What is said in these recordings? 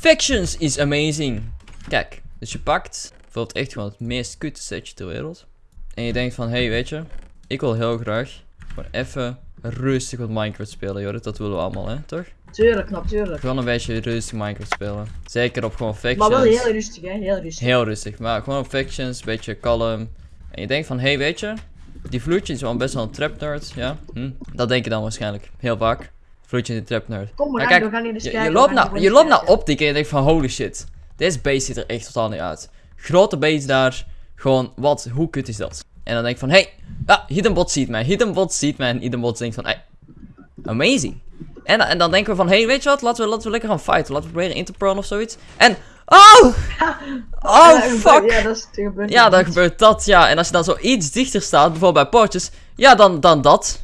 Factions is amazing. Kijk, dus je pakt bijvoorbeeld echt gewoon het meest kutte setje ter wereld. En je denkt van, hé, hey, weet je, ik wil heel graag gewoon even rustig wat Minecraft spelen, Jorrit. Dat willen we allemaal, hè, toch? Tuurlijk, natuurlijk. Gewoon een beetje rustig Minecraft spelen. Zeker op gewoon factions. Maar wel heel rustig, hè? Heel rustig. Heel rustig, maar gewoon op factions, een beetje kalm. En je denkt van, hé, hey, weet je, die vloedje is wel best wel een trap nerd, ja. Hm? Dat denk je dan waarschijnlijk, heel vaak. Is een trap nerd. Kom maar, kijk, we gaan hier eens Je, kijken. je loopt naar, je loopt naar optiek en je denkt van, holy shit. Deze base ziet er echt totaal niet uit. Grote base daar, gewoon, wat, hoe kut is dat? En dan denk ik van, hey, ja, Hidden Bot ziet mij, Hidden Bot ziet mij. En Hidden Bot denkt van, hey, amazing. En, en dan denken we van, hey, weet je wat, laten we, laten we lekker gaan fighten. Laten we proberen in te prone of zoiets. En, oh! Oh, Ja, fuck! Ja, dat gebeurd. Ja, dan gebeurt dat, ja. En als je dan zo iets dichter staat, bijvoorbeeld bij poortjes, ja, dan, dan dat.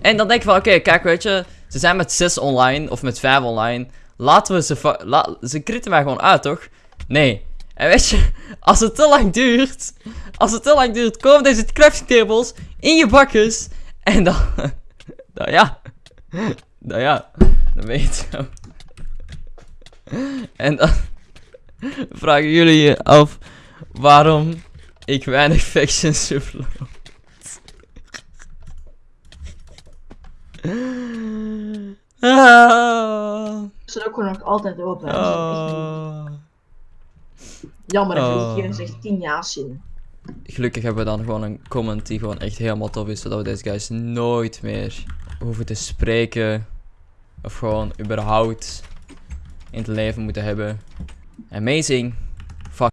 En dan denk je van, oké, kijk, weet je, ze zijn met 6 online, of met 5 online. Laten we ze, la ze kritten mij gewoon uit, toch? Nee. En weet je, als het te lang duurt, als het te lang duurt, komen deze crafting tables in je bakjes. En dan, dan ja, dan ja, dan weet je. En dan vragen jullie je af waarom ik weinig factions. Ze zijn ook gewoon nog altijd open. ah. Jammer, dat Oh. ik hier zegt 10 jaar zin. Gelukkig hebben we dan gewoon een comment die gewoon echt helemaal tof is, zodat we deze guys nooit meer hoeven te spreken. Of gewoon überhaupt in het leven moeten hebben. Amazing.